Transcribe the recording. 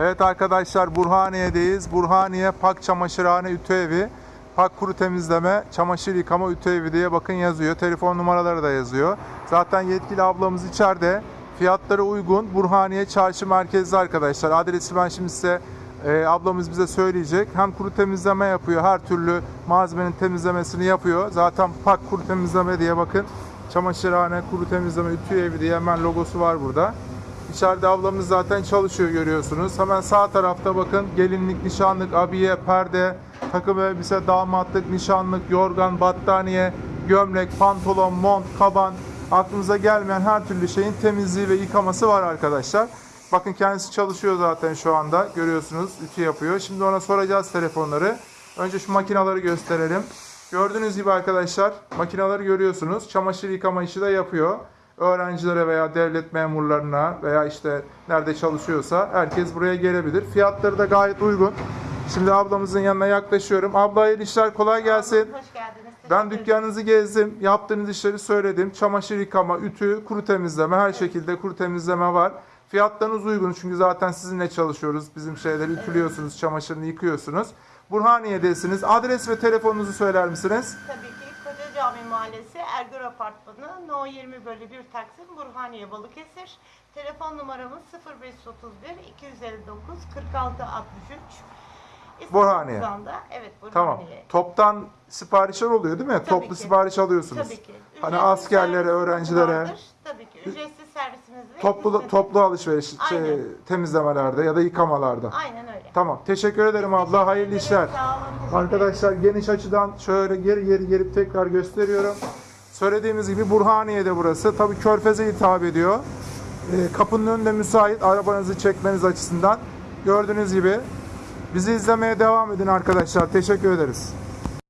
Evet arkadaşlar Burhaniye'deyiz. Burhaniye Pak Çamaşırhane Ütü Evi. Pak Kuru Temizleme, Çamaşır Yıkama Ütü Evi diye bakın yazıyor. Telefon numaraları da yazıyor. Zaten yetkili ablamız içeride. Fiyatları uygun. Burhaniye Çarşı Merkezli arkadaşlar. Adresi ben şimdi size e, ablamız bize söyleyecek. Hem kuru temizleme yapıyor. Her türlü malzemenin temizlemesini yapıyor. Zaten Pak Kuru Temizleme diye bakın. Çamaşırhane Kuru Temizleme Ütü Evi diye hemen logosu var burada. İçeride ablamız zaten çalışıyor görüyorsunuz. Hemen sağ tarafta bakın gelinlik, nişanlık, abiye, perde, takım elbise, damatlık, nişanlık, yorgan, battaniye, gömlek, pantolon, mont, kaban, aklınıza gelmeyen her türlü şeyin temizliği ve yıkaması var arkadaşlar. Bakın kendisi çalışıyor zaten şu anda. Görüyorsunuz ütü yapıyor. Şimdi ona soracağız telefonları. Önce şu makinaları gösterelim. Gördüğünüz gibi arkadaşlar makinaları görüyorsunuz. Çamaşır yıkama işi de yapıyor öğrencilere veya devlet memurlarına veya işte nerede çalışıyorsa herkes buraya gelebilir. Fiyatları da gayet uygun. Şimdi ablamızın yanına yaklaşıyorum. Abla hayırlı işler kolay gelsin. Hoş geldiniz. Ben dükkanınızı gezdim. Yaptığınız işleri söyledim. Çamaşır yıkama, ütü, kuru temizleme her şekilde kuru temizleme var. Fiyatlarınız uygun çünkü zaten sizinle çalışıyoruz. Bizim şeyleri ütülüyorsunuz, çamaşırını yıkıyorsunuz. Burhaniye'desiniz. Adres ve telefonunuzu söyler misiniz? Tabii Cami Mahallesi Ergür Apartmanı No 20 bölü 1 Taksim Burhaniye Balıkesir. Telefon numaramız 0531 259 46 63. İsmi Burhaniye. Kızan'da. Evet Burhaniye. Tamam. Toptan siparişler oluyor değil mi? Tabii Toplu ki. sipariş alıyorsunuz. Tabii ki. Hani Ücretsiz askerlere, servisimiz öğrencilere vardır. Tabii ki. Ücretsiz servisimiz ve toplu toplu alışveriş şey, temizlemelerde ya da yıkamalarda. Aynen. Tamam. Teşekkür ederim abla. Hayırlı işler. Arkadaşlar geniş açıdan şöyle geri geri gelip tekrar gösteriyorum. Söylediğimiz gibi Burhaniye'de burası. Tabii Körfez'e hitap ediyor. Ee, kapının önünde müsait arabanızı çekmeniz açısından. Gördüğünüz gibi bizi izlemeye devam edin arkadaşlar. Teşekkür ederiz.